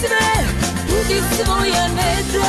sve, budi svoje nedobre